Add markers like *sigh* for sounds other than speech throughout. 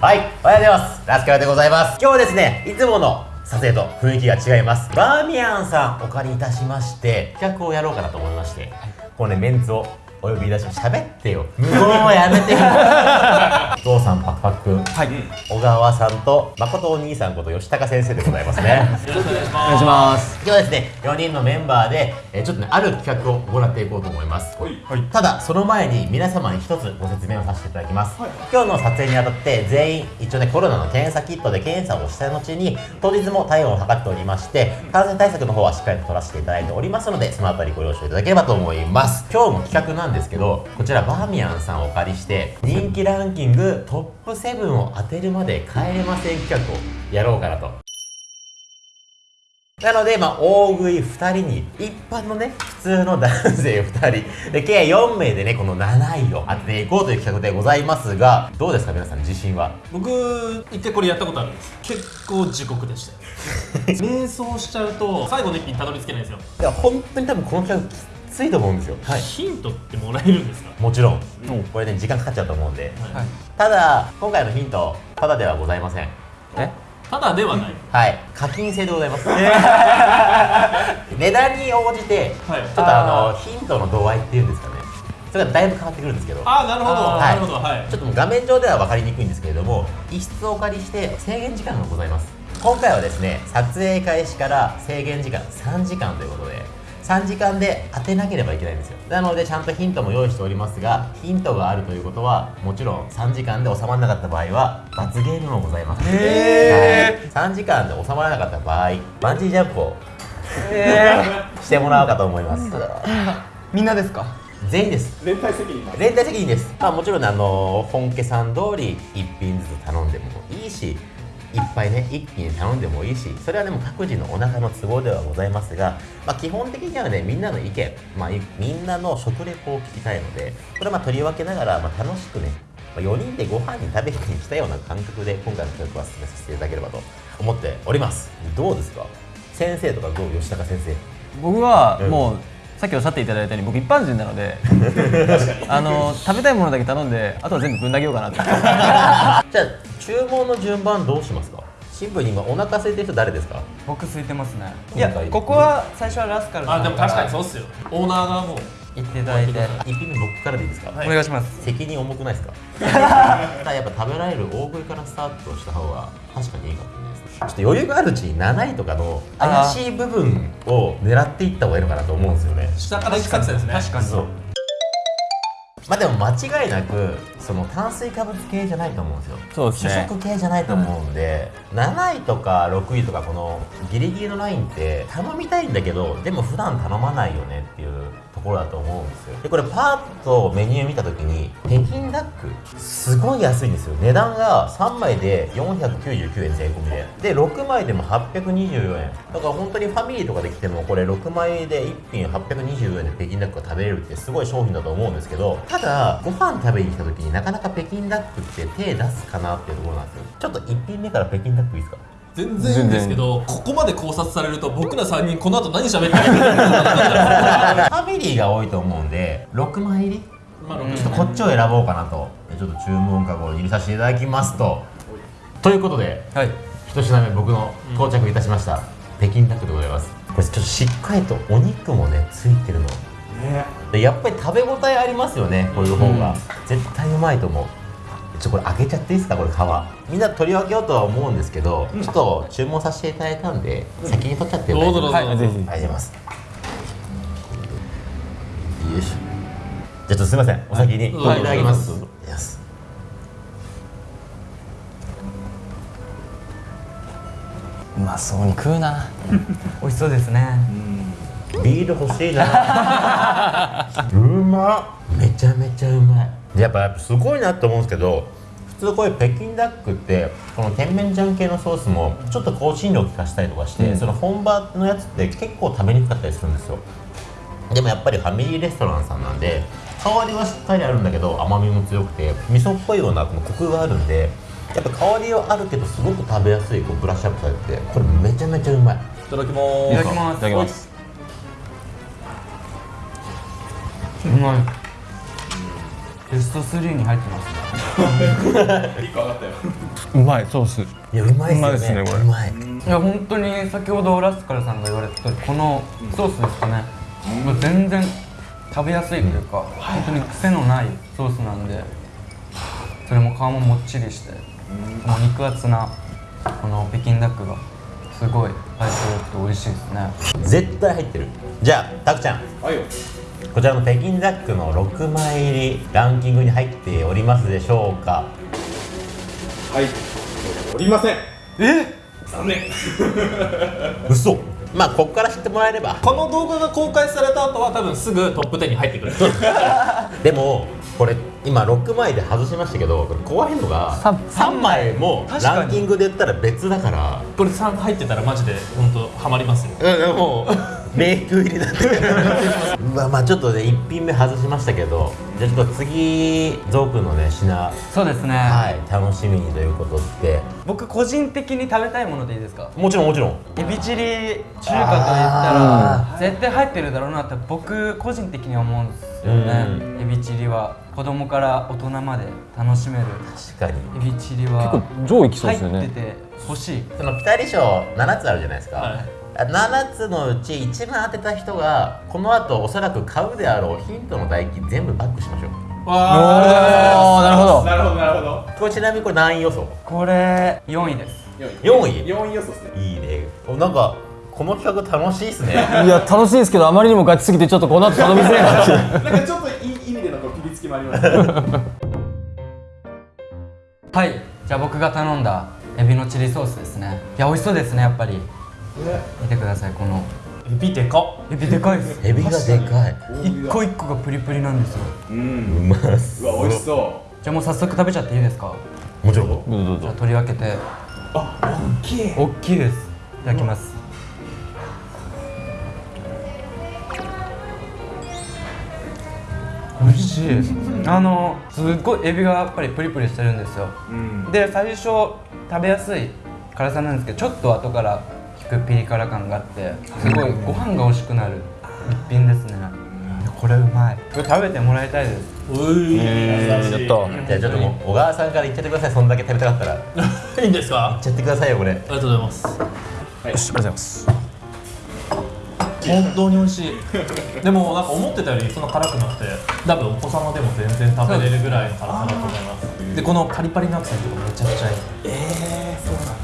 はい、おはようございます。ラスカルでございます。今日はですね、いつもの撮影と雰囲気が違います。バーミヤンさんお借りいたしまして、企画をやろうかなと思いまして、このね、メンツをお呼び出しま喋ってよ。無言はやめてよ。お *laughs* 父さんパクパク、はい。小川さんと誠お兄さんこと吉高先生でございますね。よろしくお願いします。お願いします。今日はですね、4人のメンバーで、えーちょっとね、ある企画を行っていこうと思います。はい。ただその前に皆様に一つご説明をさせていただきます、今日の撮影にあたって全員一応ねコロナの検査キットで検査をした後に当日も体温を測っておりまして感染対策の方はしっかりと取らせていただいておりますのでそのあたりご了承いただければと思います今日も企画なんですけどこちらバーミヤンさんをお借りして人気ランキングトップ7を当てるまで帰れません企画をやろうかなと。なので、まあ、大食い2人に、一般のね、普通の男性2人、で、計4名でね、この7位を当てていこうという企画でございますが、どうですか、皆さん、自信は？僕一回これやったことあるんです。結構地獄でしたよ瞑想しちゃうと最後の一品たどり着けないんですよ、いや、本当に多分この企画、きついと思うんですよ。はい。ヒントってもらえるんですか？もちろん、これね、時間かかっちゃうと思うんで。はい。ただ、今回のヒント、ただではございません。え？ただではない。はい、課金制でございます。*laughs* 値段に応じて、はい。ちょっとあの、ヒントの度合いっていうんですかね。それがだいぶ変わってくるんですけど。ああなるほど。あー。なるほど。はい。ちょっと画面上では分かりにくいんですけれども一室をお借りして制限時間がございます。今回はですね撮影開始から制限時間3時間ということで3時間で当てなければいけないんですよ。なのでちゃんとヒントも用意しておりますがヒントがあるということはもちろん3時間で収まらなかった場合は罰ゲームもございます。へはい、3時間で収まらなかった場合バンジージャンプをえしてもらおうかと思います。みんなですか？全員です。連帯責任連帯責任です、まあ、もちろんねあの本家さん通り1品ずつ頼んでもいいしいっぱいね一気に頼んでもいいしそれはでも各自のお腹の都合ではございますが、まあ、基本的にはねみんなの意見、まあ、いみんなの食レポを聞きたいのでこれはまあ取り分けながら、まあ、楽しくねまあ4人でご飯に食べに来たような感覚で今回の企画は進めさせていただければと思っております。どうですか？先生とかどう？吉高先生。僕はうん。もう、さっきおっしゃっていただいたように僕一般人なのであの食べたいものだけ頼んであとは全部ぶん投げようかなと。*laughs* じゃあ注文の順番どうしますか？シンプルに今お腹空いてる人誰ですか？僕空いてますね。いやここは最初はラスカルさんあでも確かにそうっすよ。オーナーがも。う言っていただいて。一品目僕からでいいですか、はい。お願いします。責任重くないですか？*laughs* やっぱ食べられる大食いからスタートした方が確かにいいかもねちょっと余裕があるうちに7位とかの怪しい部分を狙っていった方がいいのかなと思うんですよね。下から行く作戦ですね。確かに。そう。まあでも間違いなくその炭水化物系じゃないと思うんですよ。そうですね。主食系じゃないと思うんで、7位とか6位とかこのギリギリのラインって頼みたいんだけどでも普段頼まないよねっていうところだと思うんですよ。でこれパーッとメニュー見た時に北京ダックすごい安いんですよ。値段が3枚で499円税込みで。で6枚でも824円。だから本当にファミリーとかで来てもこれ6枚で1品824円で北京ダックが食べれるってすごい商品だと思うんですけどただご飯食べに来た時になかなか北京ダックって手出すかなっていうところなんですよ。ちょっと1品目から北京ダックいいですか？全然いいんですけどここまで考察されると僕ら3人この後何喋ってるかファミリーが多いと思うんで6枚入り？まあちょっとこっちを選ぼうかなと。ちょっと注文カゴを入れさせていただきますと。ということではい。一品目僕の到着いたしました、北京ダックでございます。これちょっとしっかりとお肉もねついてるの。でやっぱり食べ応えありますよねこういう方が、絶対うまいと思うちょこれ開けちゃっていいですかこれ皮。みんな取り分けようとは思うんですけど、ちょっと注文させていただいたんで、先に取っちゃってどうぞどうぞ。はいはいぜひありがとうございます。よいしょ。じゃあちょっとすみません。お先に。いはい。ただきます、はいどうまそうに食うな。*laughs* 美味しそうですね。ビール欲しいな。*laughs* うまっ。めちゃめちゃうまい。でやっぱやっぱすごいなって思うんですけど普通こういう北京ダックってこの甜麺醤系のソースもちょっと香辛料を効かしたりとかして、その本場のやつって結構食べにくかったりするんですよ。でもやっぱりファミリーレストランさんなんで香りはしっかりあるんだけど甘みも強くて味噌っぽいようなこのコクがあるんでやっぱ香りはあるけどすごく食べやすいこうブラッシュアップされててこれめちゃめちゃうまい。いただきまいただきます。いただきます。うまい。ベスト3に入ってますね一個上がったようまいソース。いやうまいっすよね。うまいっすねこれ。うまいいや本当に先ほどラスカルさんが言われた通りこのソースですかね、もう全然食べやすいというか、本当に癖のないソースなんでそれも皮ももっちりして、この肉厚なこの北京ダックがすごい相性良くて美味しいですね。絶対入ってる。じゃあたくちゃん。はいよこちらの北京ダックの6枚入りランキングに入っておりますでしょうか？はい。おりません。え？残念。嘘。まあここから知ってもらえれば。この動画が公開された後は多分すぐトップ10に入ってくる。*laughs* でもこれ今6枚で外しましたけどこれ怖いのがさ3枚。もランキングで言ったら別だから。これ3入ってたらマジで本当ハマりますよ。うんもうメイク入りだった。*laughs* わまあちょっとね1品目外しましたけどじゃあちょっと次ゾウくんのね品。そうですね、はい楽しみにということで。僕個人的に食べたいものでいいですか？もちろんもちろん。エビチリ中華と言ったら絶対入ってるだろうなって僕個人的には思うんですよね。エビチリは子供から大人まで楽しめる確かに。エビチリは結構上位きそう入ですよね。ってて欲しい。そのピタリ賞7つあるじゃないですか、はい。7つのうち一番当てた人がこの後おそらく買うであろうヒントの代金全部バックしましょう。おーなるほど。なるほどなるほど。これちなみにこれ何位予想？これ4位です。4位？4位予想ですね。いいね。おなんかこの企画楽しいっすね。いや楽しいですけどあまりにもガチすぎてちょっとこの後頼みづらいなってい。うなんかちょっといい意味でのこうピリつきもありますね *laughs* はい。じゃあ僕が頼んだエビのチリソースですね。いや美味しそうですねやっぱり。見てくださいこの。エビでかっ。エビでかいです。エビがでかい。一個一個がプリプリなんですよ。ううんまっすうわ美味しそじゃあもう早速食べちゃっていいですか？もちろん。じゃあ取り分けて。うあ大きい。大きいです。いただきます美味しい。あのすっごいエビがやっぱりプリプリしてるんですよ。うん。で最初食べやすい辛さなんですけどちょっと後から引くピリ辛感があってすごいご飯が美味しくなる一品ですね。これうまい。これ食べてもらいたいです。うい。えー、やった。じゃあちょっともう小川さんから言っちゃってください。そんだけ食べたかったら。*laughs* いいんですか？ちゃってくださいよこれ。ありがとうございます。よしありがとうございます本当に美味しい。でもなんか思ってたよりそんな辛くなくて多分お子様でも全然食べれるぐらいの辛さだと思います。でこのパリパリのアクセントがめちゃくちゃいい。ええそうなんだ。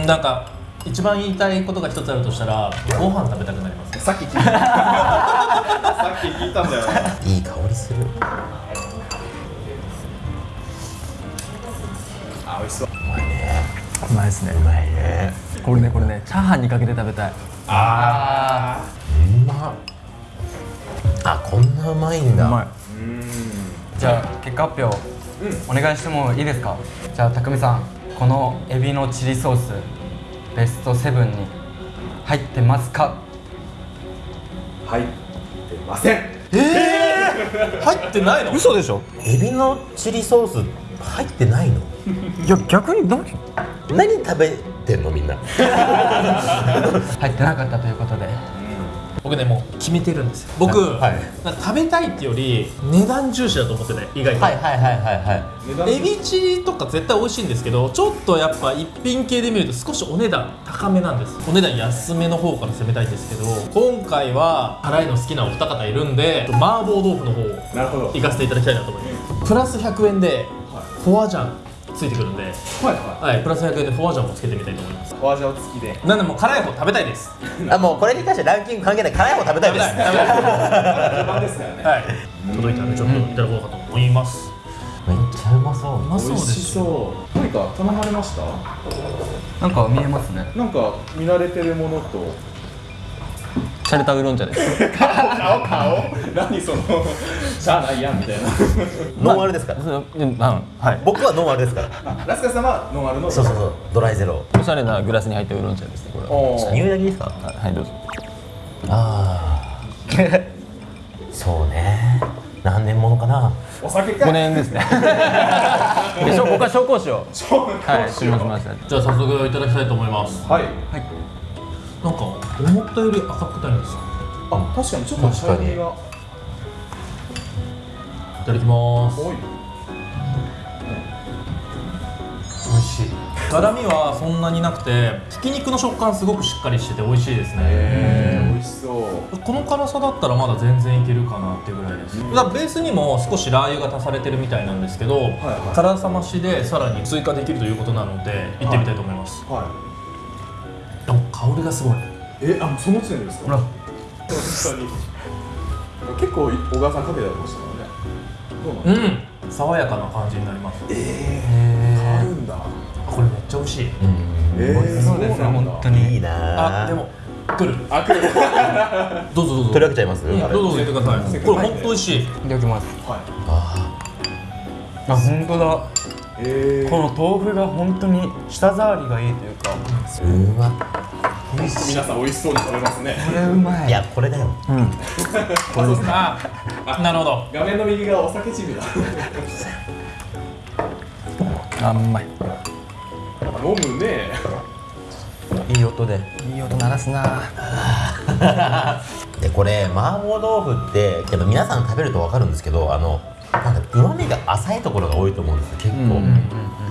うんなんか一番言いたいことが一つあるとしたらご飯食べたくなります。さっき聞いた。さっき聞いたんだよ。いい香りする。あ美味しそう。うまいですね。うまいね。これねこれねチャーハンにかけて食べたいあうまっあこんなうまいんだ。うまい。うん。じゃあ結果発表、お願いしてもいいですか？じゃあ匠さんこのエビのチリソースベスト7に入ってますか？入ってません。入ってないの？嘘でしょ？エビのチリソース入ってないの？いや逆に何何食べてんのみんな。*laughs* 入ってなかったということで。僕ねもう決めてるんですよ。僕、はい。なんか食べたいってより値段重視だと思ってて意外と、はいはいはいはいはい。エビチリとか絶対美味しいんですけどちょっとやっぱ一品系で見ると少しお値段高めなんです。お値段安めの方から攻めたいんですけど今回は辛いの好きなお二方いるんで麻婆豆腐の方をなるほど。行かせていただきたいなと思います。プラス100円でフォアジャンついてくるんで、はいははい、プラス100円でフォアジャンもつけてみたいと思います。いフォアジャオ付きでなんでもう辛い方食べたいです。あもうこれに関してランキング関係ない辛い方食べたいです。食べたい食べたい序盤ですからねはい。届いたんでちょっといただこうかと思います、めっちゃうまそう。うまそう。美味しですそう。何か頼まれました？なんか見えますね。なんか見慣れてるものとシャレタウーロン茶です。顔顔何そのしゃあないやんみたいな。*laughs* ノンアルですから。そううんはい。僕はノンアルですから。あラスカ様はノンアルの。そうそうそう。ドライゼロ。おしゃれなグラスに入ったウーロン茶ですねこれは。おー。入だけですか？はいはいどうぞ。ああそうね。何年ものかな。お酒か。5年ですね。*laughs* でしょ僕は紹興酒を。はい注文しました。じゃあ早速いただきたいと思います。はいなんか思ったより赤くないんですよ。あ確かにちょっとシャイニーが。いただきます。多い。辛みはそんなになくてひき肉の食感すごくしっかりしてて美味しいですね。えー、美味しそう。この辛さだったらまだ全然いけるかなっていうぐらいです。だからベースにも少しラー油が足されてるみたいなんですけど、はい辛さ増しでさらに追加できるということなので行ってみたいと思います、はあ香りがすごい。いえあもうその時点ですか？ほら。本当に。結構小川さんかけてましたからね。どうなんう。ん。爽やかな感じになります。変わるんだ。これめっちゃ美味しい。うん。えー、そうですね本当に。いいなあでも来る。あ来る。*laughs* どうぞどうぞ。取り分けちゃいます、うんどうぞどうぞ。入れてくださいこれ本当美味しい。いただきます。はい。ああ本当だ。えー、この豆腐が本当に舌触りがいいというか。ーうま皆さん美味しそうに食べますね。これうまい。やこれだよ。うん。あなるほど。画面の右側お酒チームだ。あうまい。飲むね。いい音で。いい音鳴らすな。*laughs* でこれ麻婆豆腐ってけど皆さん食べると分かるんですけどあのなんかうまみが浅いところが多いと思うんですよ結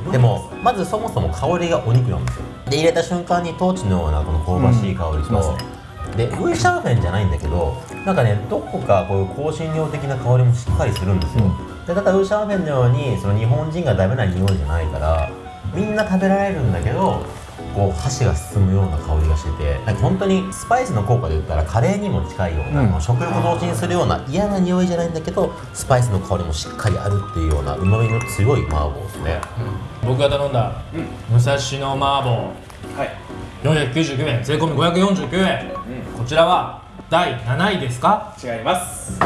構、でもまずそもそも香りがお肉なんですよ。で入れた瞬間にトーチのようなこの香ばしい香りと、でウイシャーフェンじゃないんだけどなんかねどこかこういう香辛料的な香りもしっかりするんですよ、でただウイシャーフェンのようにその日本人がダメな匂いじゃないからみんな食べられるんだけどこう箸が進むような香りがしててなんか本当にスパイスの効果で言ったらカレーにも近いような、うん。食欲同時にするような嫌な匂いじゃないんだけどスパイスの香りもしっかりあるっていうようなうまみの強い麻婆ですね。僕が頼んだ武蔵野麻婆。はい。499円。税込み549円、こちらは第7位ですか？違います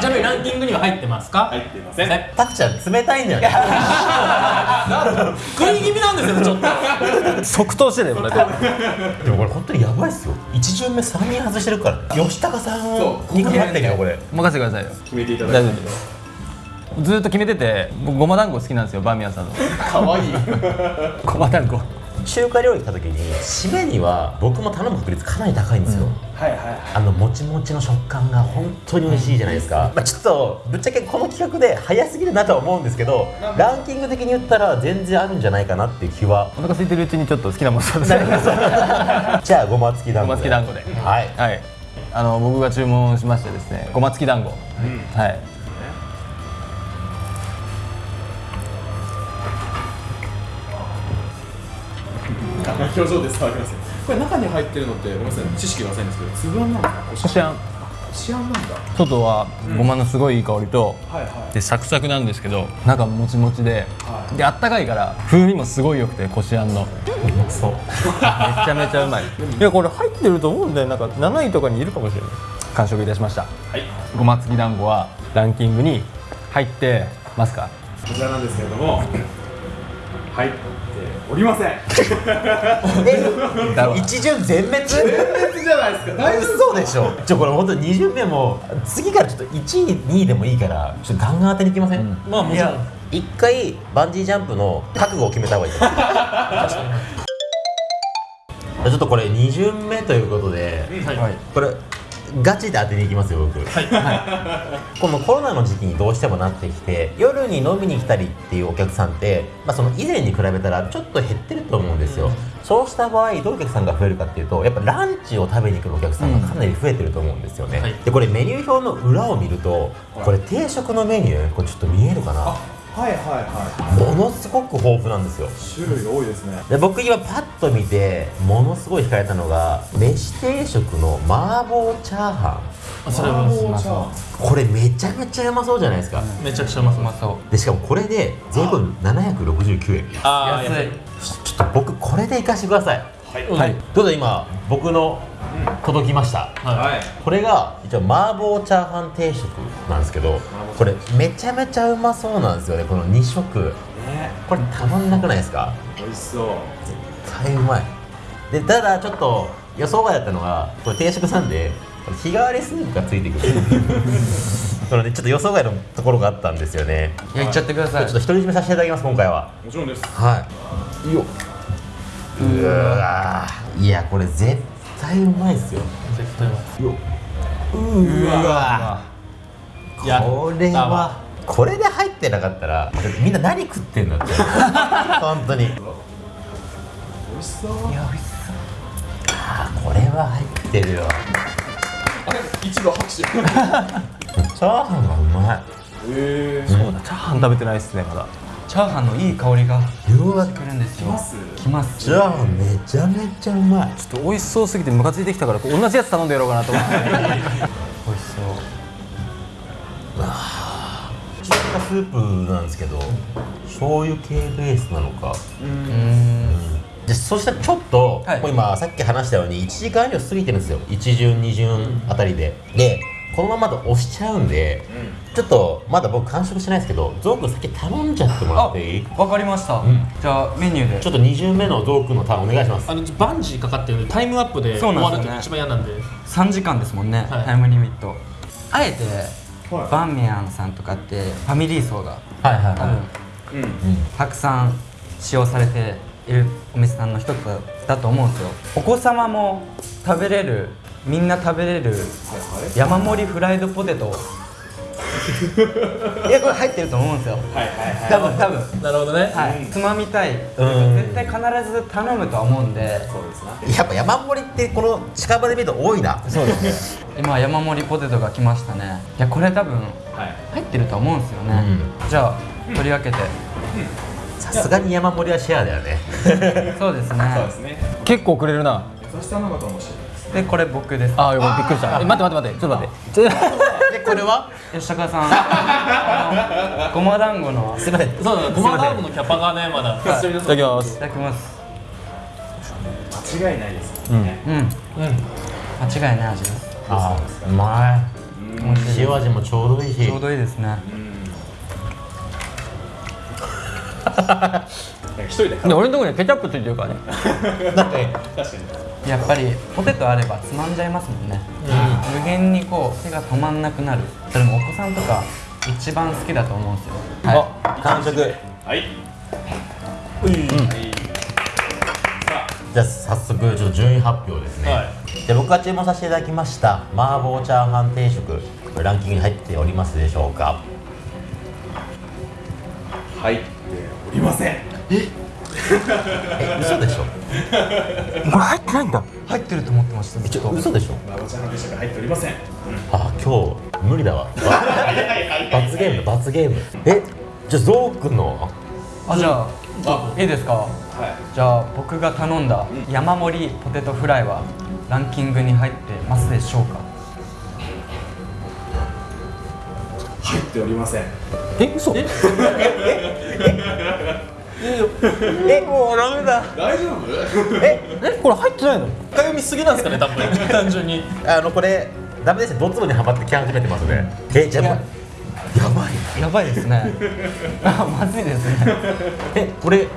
ちなみにランキングには入ってますか？入っていません。ねタクちゃん冷たいんだよね。*laughs* 食い気味なんですよねちょっと。即答してたよこれで。もこれ本当にやばいっすよ。一巡目3人外してるから吉高さんをそう2個入ったけどこれ。任せてくださいよ。決めていただ大いて。丈夫。ですずーっと決めてて僕ごま団子好きなんですよバーミヤンさんの。かわいい。ごま団子中華料理来た時に締めには僕も頼む確率かなり高いんですよ、はいはいあのもちもちの食感が本当に美味しいじゃないですか、まあ、ちょっとぶっちゃけこの企画で早すぎるなとは思うんですけどランキング的に言ったら全然あるんじゃないかなっていう気は。お腹空いてるうちにちょっと好きなもの食べてじゃあごま付き団子。ごま付き団子で。はい。はい。あの僕が注文しましてですねごま付き団子、はい表情で伝わりますよこれ中に入ってるのってごめんなさい知識が浅いんですけど粒あんなんこしあんこしあんなんだ。外はごまのすごいいい香りと、はいはい。でサクサクなんですけど中もちもちで、はであったかいから風味もすごい良くてこしあんの。そう。めちゃめちゃうまい。いやこれ入ってると思うんだよなんか7位とかにいるかもしれない。完食いたしました。はい。ごま付き団子はランキングに入ってますか？こちらなんですけれども入っておりません。一巡全滅？全滅じゃないですか。大丈嘘でしょ。ちょこれ本当に2巡目も次からちょっと1位2位でもいいからちょっとガンガン当てにいきません、うん。まあもちろん。一回バンジージャンプの覚悟を決めた方がいい。*laughs* ちょっとこれ2巡目ということで、はい、これガチで当てに行きますよ僕、このコロナの時期にどうしてもなってきて夜に飲みに来たりっていうお客さんって、まあ、その以前に比べたらちょっと減ってると思うんですよ、そうした場合どういうお客さんが増えるかっていうとやっぱランチを食べに来るお客さんがかなり増えてると思うんですよね、はい。でこれメニュー表の裏を見るとこれ定食のメニューこれちょっと見えるかなはいはいはものすごく豊富なんですよ。い種類が多いですね。で僕今パッと見てものすごい惹かれたのが飯定食の麻婆チャーハあそれは麻婆チャーハン。ンこれめちゃめちゃうまそうじゃないですか、めちゃくちゃうまそう。でしかもこれで税込み769円。ああ安い。ちょっと僕これでいかしてください。はい。うんはい。どうぞ今僕の届きました、はい。はいこれが一応麻婆チャーハン定食なんですけどこれめちゃめちゃうまそうなんですよね。この2食。ね。これたまんなくないですか？美味しそう。絶対うまい。でただちょっと予想外だったのがこれ定食なんで日替わりスープがついてくる。*laughs* そのねちょっと予想外のところがあったんですよね。い。やいっちゃってください。ちょっと独り占めさせていただきます今回は。もちろんです。はい。よ。うわー。いやこれ絶対うまいっすよ。絶対うまい。うわ。いやこれはこれで入ってなかったらみんな何食ってんだって。*laughs* 本当に。美味しそう。あこれは入ってるよ。あれ一度拍手。*laughs* チャーハンがうまい。ええそうだチャーハン食べてないっすねまだチャーハンのいい香りがうわ。来るんですよ。ますきます。チャーハンめちゃめちゃうまい。ちょっと美味しそうすぎてムカついてきたから同じやつ頼んでやろうかなと思って。*laughs* 美味しそう。中華スープなんですけど醤油系ベースなのか。うーん。でそしてちょっと、はい。もう今さっき話したように1時間以上過ぎてるんですよ。1巡2巡あたりで。でこのままだと押しちゃうんで、ちょっとまだ僕完食してないですけどゾウ君先頼んじゃってもらあっていい？わかりました、ん。じゃあメニューで。ちょっと2巡目のゾウ君のターンお願いしますあのバンジーかかってるんでタイムアップでそう終わるなんですよね。と一番嫌なんで。3時間ですもんね、はい。タイムリミット。あえて、はい。バンミヤンさんとかってファミリー層がはいはい多分うん。たくさん使用されているお店さんの一つだと思うんですよ。お子様も食べれるみんな食べれるはい山盛りフライドポテト。*laughs* いやこれ入ってると思うんですよ。はいはいはい。多分多分。なるほどね、はい、つまみたい、ん。絶対必ず頼むとは思うんで。そうですな。やっぱ山盛りってこの近場で見ると多いな。そうですね。今山盛りポテトが来ましたね。いやこれ多分はい。入ってると思うんですよね、じゃあ取り分けて、さすがに山盛りはシェアだよね。そうですね。そうですね。結構くれるな。優しさなのかもしれないでこれ僕です。あーよかったびっくりした。え待って待って待ってちょっと待って。*laughs* でこれは吉高さん。*laughs* ごま団子の。すいません。そうだごま団子のキャパがねまだ。い。ただきますいただきます。間違いないですうん。うん。間違いない味ですあーうまうんい塩味もちょうどいいし。ちょうどいいですね。*laughs* 一人でで俺のところにケチャップついてるからね。なんか確かにやっぱりポテトあればつまんじゃいますもんね、無限にこう手が止まんなくなる。それもお子さんとか一番好きだと思うんですよ。は完食。はい。じゃあ早速ちょっと順位発表ですね、はい。で僕が注文させていただきました麻婆チャーハン定食これランキングに入っておりますでしょうか。入っておりません。え？*laughs* 嘘でしょ？これ入ってないんだ。い入ってると思ってました。ちょと嘘でしょ？マゴちゃんの定食入っておりません。あ今日無理だわ。罰ゲームだ罰ゲーム。えじゃあゾウくんの？あじゃああいいですか？はい。じゃあ僕が頼んだ山盛りポテトフライはランキングに入ってますでしょうか？入っておりません。え嘘？ええ？*laughs* もうダメだ。大丈夫？えこれ入ってないの？深読みすぎなんですかね多分。単純に。あのこれダメですね。ドツボにはまってき始めてますね。えじゃあやばい。やばいですね。あまずいですね。え俺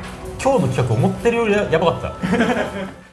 今日の企画思ってるよりややばかった